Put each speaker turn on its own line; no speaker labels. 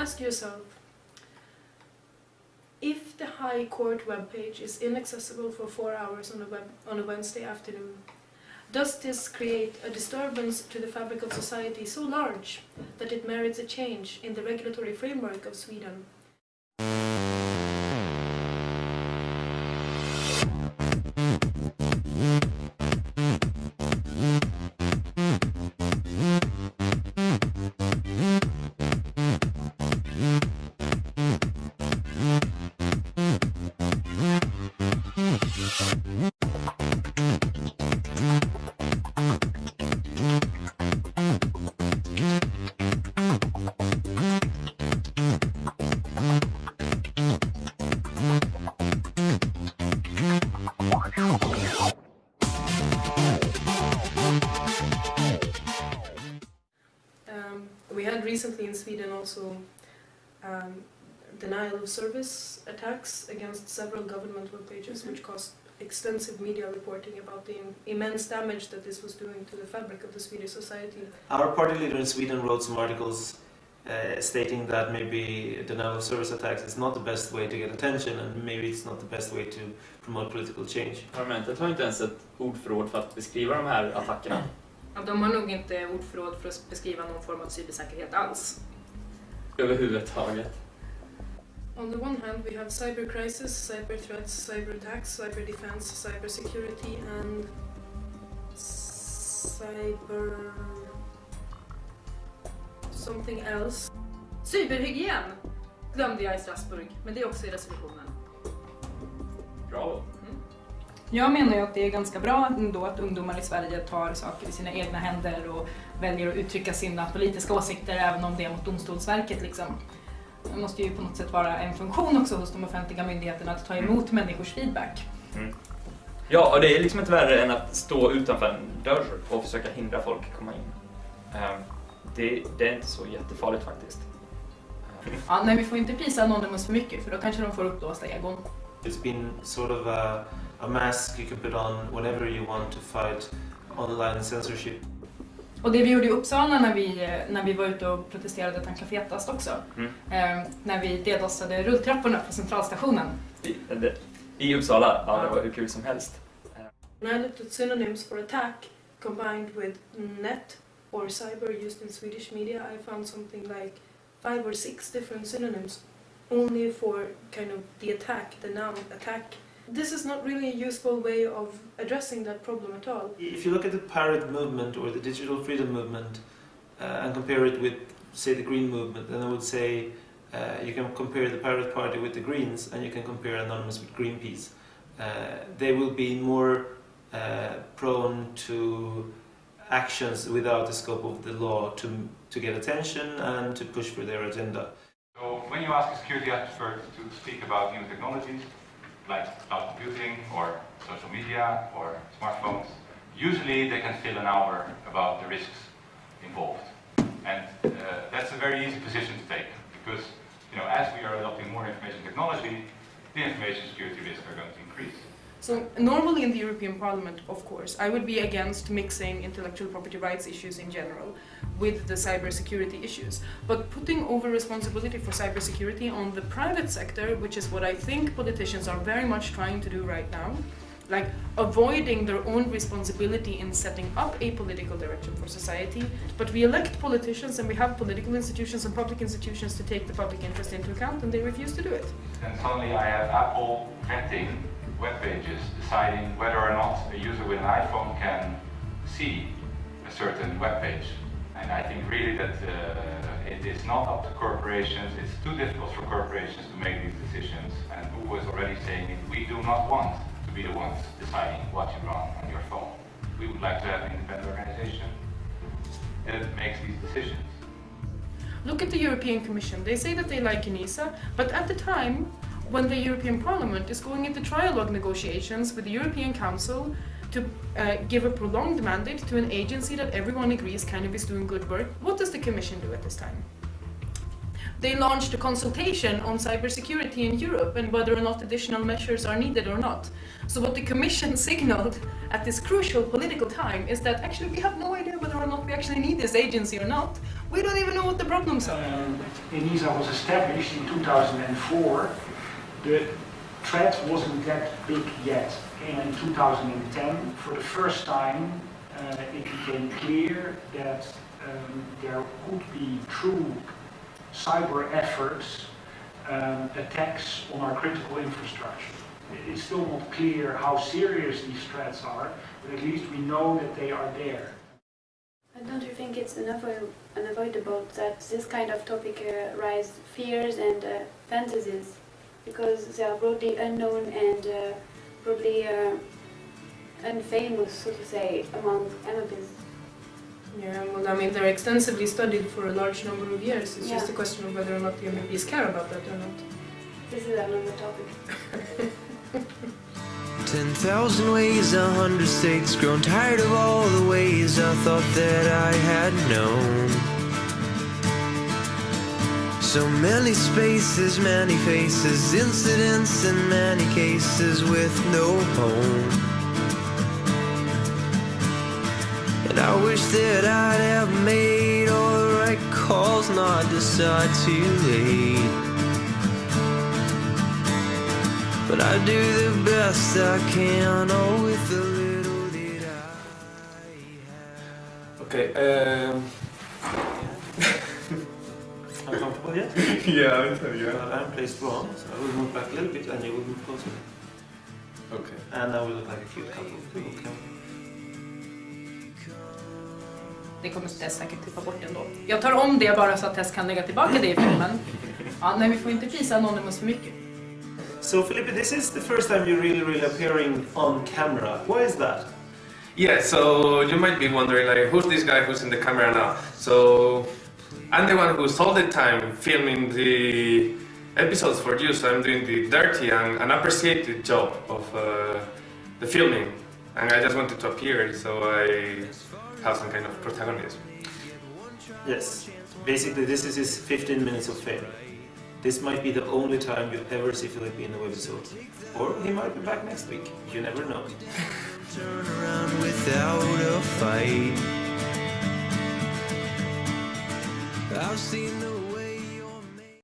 ask yourself, if the High Court webpage is inaccessible for four hours on a, web, on a Wednesday afternoon, does this create a disturbance to the fabric of society so large that it merits a change in the regulatory framework of Sweden? We had recently in Sweden also um, denial of service attacks against several government web pages, which caused extensive media reporting about the immense damage that this was doing to the fabric of the Swedish society.
Our party leader in Sweden wrote some articles uh, stating that maybe denial of service attacks is not the best way to get attention and maybe it's not the best way to promote political change.
Parlamentet har inte ens ett ordförråd för att beskriva de här attackerna.
Ja, de har nog inte ordförråd för att beskriva någon form av cybersäkerhet alls.
Överhuvudtaget.
On the one hand, we have cyber crisis, cyber threats, cyber attacks, cyber defense, cyber security, and cyber something else.
Cyberhygien glömde jag i Strasbourg, men det är också i resolutionen.
Bravo.
Jag menar ju att det är ganska bra ändå att ungdomar i Sverige tar saker i sina egna händer och väljer att uttrycka sina politiska åsikter även om det är mot Domstolsverket. Liksom. Det måste ju på något sätt vara en funktion också hos de offentliga myndigheterna att ta emot människors feedback.
Ja, och det är liksom inte värre än att stå utanför en dörr och försöka hindra folk komma in. Ehm, Det, det är inte så jättefarligt faktiskt. Ehm,
Ja, nej, vi får inte prisa Anonymous för mycket för då kanske de får uppblåsta egon.
It's been sort of a, a mask you can put on whenever you want to fight online censorship.
Och det vi gjorde i Uppsala när vi, när vi var ute och protesterade tanka fetast också,
Mm.
eh, när vi dedossade rulltrapporna på centralstationen.
I, I Uppsala, ja det var hur kul som helst.
When I looked at synonyms for attack combined with net or cyber used in Swedish media, I found something like five or six different synonyms only for kind of the attack, the noun attack. This is not really a useful way of addressing that problem at all.
If you look at the pirate movement or the digital freedom movement uh, and compare it with, say, the green movement, then I would say uh, you can compare the pirate party with the Greens and you can compare Anonymous with Greenpeace. Uh, they will be more uh, prone to actions without the scope of the law to, to get attention and to push for their agenda.
So when you ask a security expert to speak about new technologies, like cloud computing or social media or smartphones, usually they can fill an hour about the risks involved. And uh, that's a very easy position to take because you know, as we are adopting more information technology, the information security risks are going to increase.
So normally in the European Parliament, of course, I would be against mixing intellectual property rights issues in general with the cybersecurity issues. But putting over responsibility for cybersecurity on the private sector, which is what I think politicians are very much trying to do right now, like avoiding their own responsibility in setting up a political direction for society. But we elect politicians and we have political institutions and public institutions to take the public interest into account and they refuse to do it.
And suddenly I have Apple vetting web pages, deciding whether or not a user with an iPhone can see a certain web page. And I think really that uh, it is not up to corporations, it's too difficult for corporations to make these decisions. And Google is already saying we do not want to be the ones deciding what you run on your phone. We would like to have an independent organization that makes these decisions.
Look at the European Commission. They say that they like ENISA, but at the time when the European Parliament is going into trialogue negotiations with the European Council to uh, give a prolonged mandate to an agency that everyone agrees kind of is doing good work, what does the Commission do at this time? They launched a consultation on cybersecurity in Europe and whether or not additional measures are needed or not. So what the Commission signaled at this crucial political time is that actually we have no idea whether or not we actually need this agency or not.
We don't even know what the problems are.
Um, ENISA was established in 2004. The threat wasn't that big yet. And in 2010, for the first time, uh, it became clear that um, there could be true cyber efforts, um, attacks on our critical infrastructure. It's still not clear how serious these threats are, but at least we know that they are there.
And don't you think it's unavoid- unavoidable that this kind of topic uh, fears and uh, fantasies because they are broadly unknown and uh, broadly uh, unfamous, so to say, among MEPs?
Yeah, well, I mean, they're extensively studied for a large number of years. It's just a question of whether or not the MPs care about that or not.
This is another topic.
10,000 ways, a hundred states, grown tired of all the ways I thought that I had known. So many spaces, many faces, incidents in many cases with no home. And I wish that I'd have made all the right calls, not decide too late. But I do the best I can, all with the little that I have.
Okej, um,
Uncomfortable yet?
ja, vänta, ja.
Well, I'm placed wrong, so I will move back a little bit and you will move closer.
Okay.
And I will look like a cute couple. Okay.
Det kommer Tess säkert klippa bort ändå. Jag tar om det bara så att Tess kan lägga tillbaka det i filmen. Ja, nej, vi får inte prisa Anonymous för mycket.
So Felipe, this is the first time you're really, really appearing on camera. Why is that?
Yeah, so you might be wondering, like, who's this guy who's in the camera now? So, I'm the one who's all the time filming the episodes for you, so I'm doing the dirty and unappreciated job of uh, the filming. And I just wanted to appear, so I have some kind of protagonism.
Yes. Basically, this is his 15 minutes of fame. This might be the only time you'll ever see Felipe in a webisode. Or he might be back next week. You never know.
I've seen the